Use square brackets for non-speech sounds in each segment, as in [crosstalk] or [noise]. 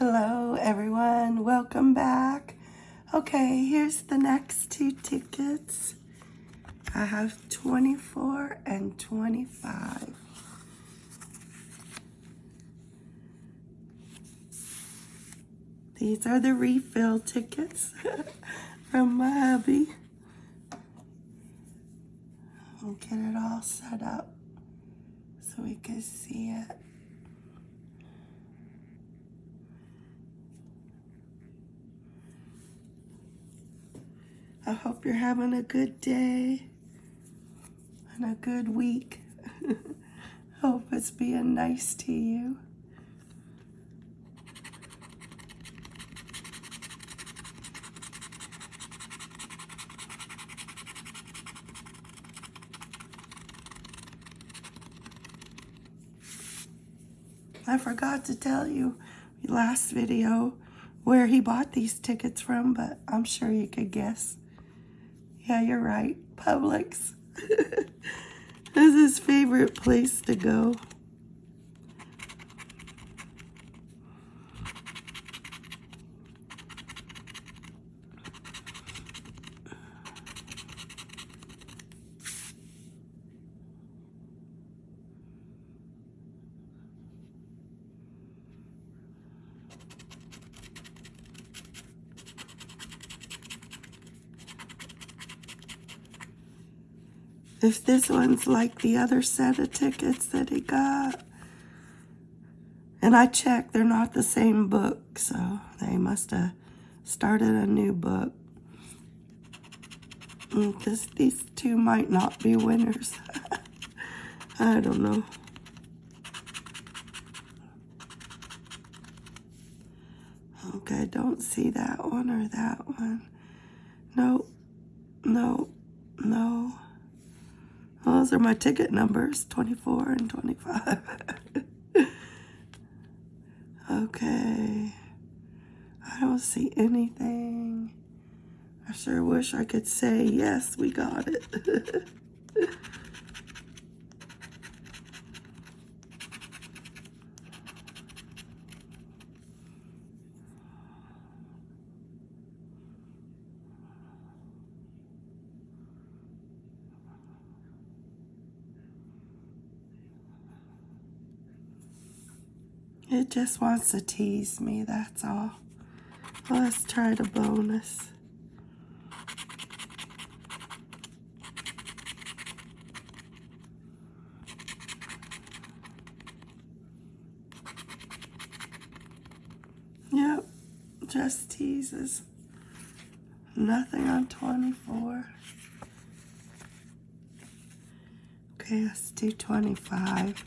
Hello, everyone. Welcome back. Okay, here's the next two tickets. I have 24 and 25. These are the refill tickets [laughs] from my hubby. I'll get it all set up so we can see it. I hope you're having a good day and a good week. [laughs] hope it's being nice to you. I forgot to tell you last video where he bought these tickets from, but I'm sure you could guess. Yeah, you're right. Publix. [laughs] is his favorite place to go. If this one's like the other set of tickets that he got. And I checked, they're not the same book, so they must have started a new book. Mm, these two might not be winners. [laughs] I don't know. Okay, don't see that one or that one. Nope, nope, no. Those are my ticket numbers, 24 and 25. [laughs] okay. I don't see anything. I sure wish I could say, yes, we got it. [laughs] It just wants to tease me, that's all. Let's try the bonus. Yep, just teases. Nothing on 24. Okay, let's do 25.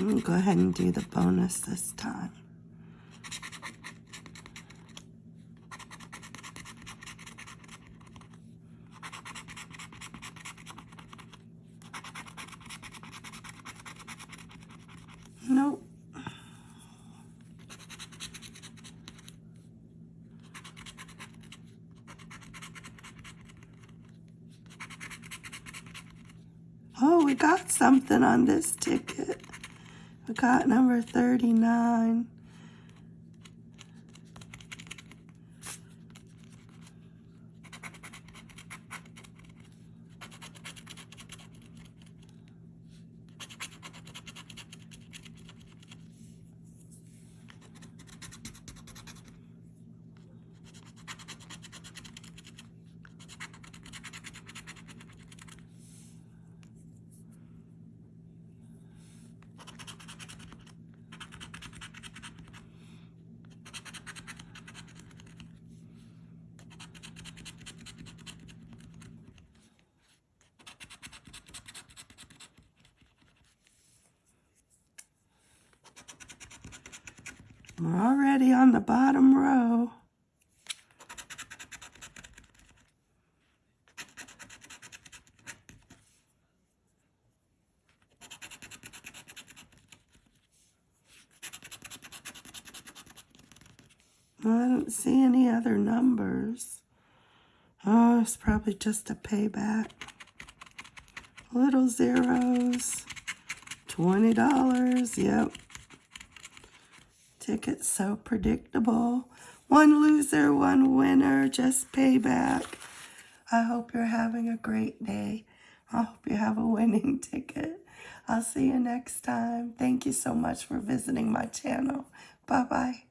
Go ahead and do the bonus this time. Nope. Oh, we got something on this ticket. We got number 39. We're already on the bottom row. I don't see any other numbers. Oh, it's probably just a payback. Little zeros. $20. Yep. Tickets so predictable. One loser, one winner, just payback. I hope you're having a great day. I hope you have a winning [laughs] ticket. I'll see you next time. Thank you so much for visiting my channel. Bye-bye.